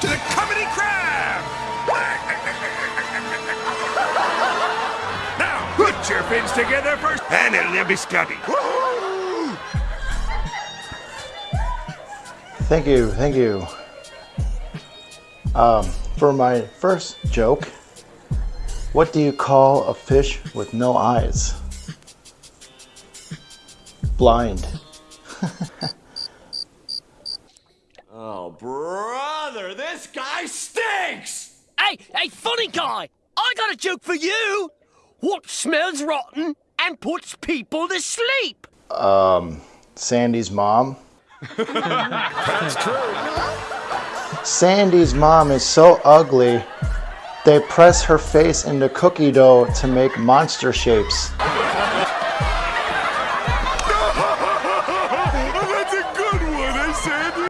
to the comedy crab! now, put your fins together first, and it'll be Scotty. Thank you, thank you. Um, for my first joke, what do you call a fish with no eyes? Blind. Oh, brother, this guy stinks! Hey, hey, funny guy! I got a joke for you! What smells rotten and puts people to sleep? Um, Sandy's mom. That's true. Sandy's mom is so ugly, they press her face into cookie dough to make monster shapes.